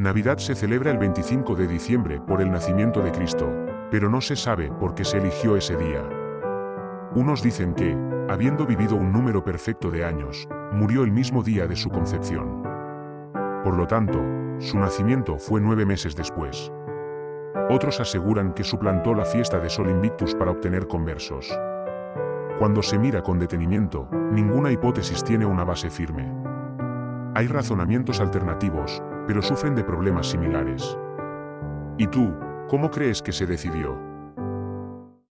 Navidad se celebra el 25 de diciembre por el nacimiento de Cristo, pero no se sabe por qué se eligió ese día. Unos dicen que, habiendo vivido un número perfecto de años, murió el mismo día de su concepción. Por lo tanto, su nacimiento fue nueve meses después. Otros aseguran que suplantó la fiesta de Sol Invictus para obtener conversos. Cuando se mira con detenimiento, ninguna hipótesis tiene una base firme. Hay razonamientos alternativos, pero sufren de problemas similares. ¿Y tú, cómo crees que se decidió?